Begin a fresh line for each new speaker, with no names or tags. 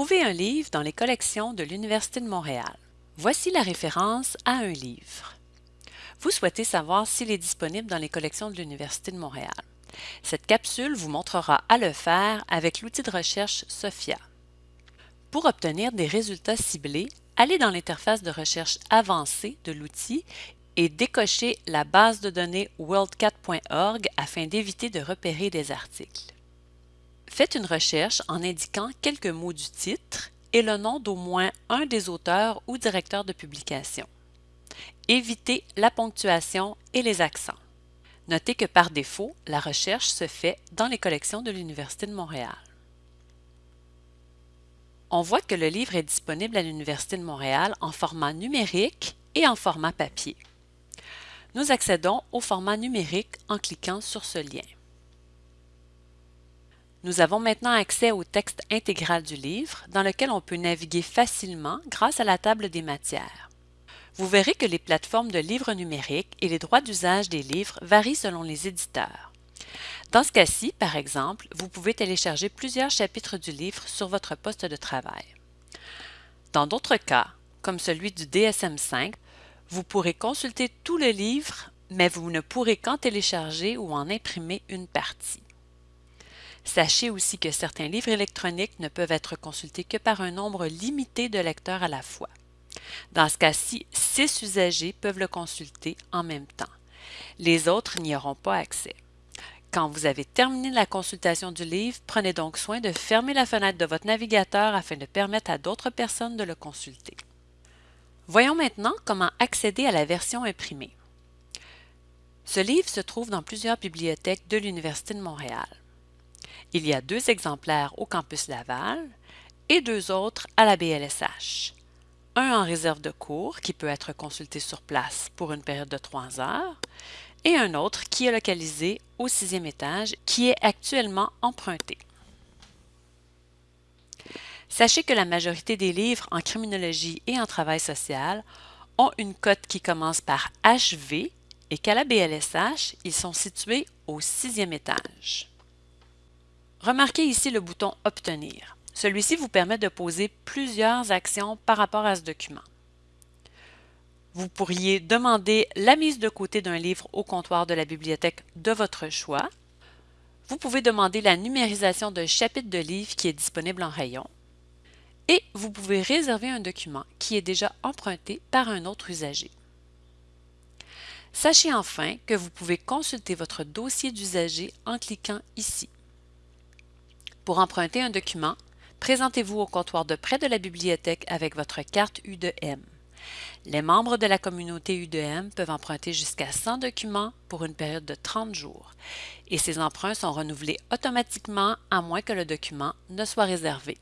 Trouvez un livre dans les collections de l'Université de Montréal. Voici la référence à un livre. Vous souhaitez savoir s'il est disponible dans les collections de l'Université de Montréal. Cette capsule vous montrera à le faire avec l'outil de recherche SOFIA. Pour obtenir des résultats ciblés, allez dans l'interface de recherche avancée de l'outil et décochez la base de données worldcat.org afin d'éviter de repérer des articles. Faites une recherche en indiquant quelques mots du titre et le nom d'au moins un des auteurs ou directeurs de publication. Évitez la ponctuation et les accents. Notez que par défaut, la recherche se fait dans les collections de l'Université de Montréal. On voit que le livre est disponible à l'Université de Montréal en format numérique et en format papier. Nous accédons au format numérique en cliquant sur ce lien. Nous avons maintenant accès au texte intégral du livre, dans lequel on peut naviguer facilement grâce à la table des matières. Vous verrez que les plateformes de livres numériques et les droits d'usage des livres varient selon les éditeurs. Dans ce cas-ci, par exemple, vous pouvez télécharger plusieurs chapitres du livre sur votre poste de travail. Dans d'autres cas, comme celui du DSM-5, vous pourrez consulter tout le livre, mais vous ne pourrez qu'en télécharger ou en imprimer une partie. Sachez aussi que certains livres électroniques ne peuvent être consultés que par un nombre limité de lecteurs à la fois. Dans ce cas-ci, six usagers peuvent le consulter en même temps. Les autres n'y auront pas accès. Quand vous avez terminé la consultation du livre, prenez donc soin de fermer la fenêtre de votre navigateur afin de permettre à d'autres personnes de le consulter. Voyons maintenant comment accéder à la version imprimée. Ce livre se trouve dans plusieurs bibliothèques de l'Université de Montréal. Il y a deux exemplaires au campus Laval et deux autres à la BLSH. Un en réserve de cours qui peut être consulté sur place pour une période de trois heures et un autre qui est localisé au sixième étage qui est actuellement emprunté. Sachez que la majorité des livres en criminologie et en travail social ont une cote qui commence par HV et qu'à la BLSH, ils sont situés au sixième étage. Remarquez ici le bouton Obtenir. Celui-ci vous permet de poser plusieurs actions par rapport à ce document. Vous pourriez demander la mise de côté d'un livre au comptoir de la bibliothèque de votre choix. Vous pouvez demander la numérisation d'un chapitre de livre qui est disponible en rayon. Et vous pouvez réserver un document qui est déjà emprunté par un autre usager. Sachez enfin que vous pouvez consulter votre dossier d'usager en cliquant ici. Pour emprunter un document, présentez-vous au comptoir de près de la bibliothèque avec votre carte U2M. Les membres de la communauté U2M peuvent emprunter jusqu'à 100 documents pour une période de 30 jours et ces emprunts sont renouvelés automatiquement à moins que le document ne soit réservé.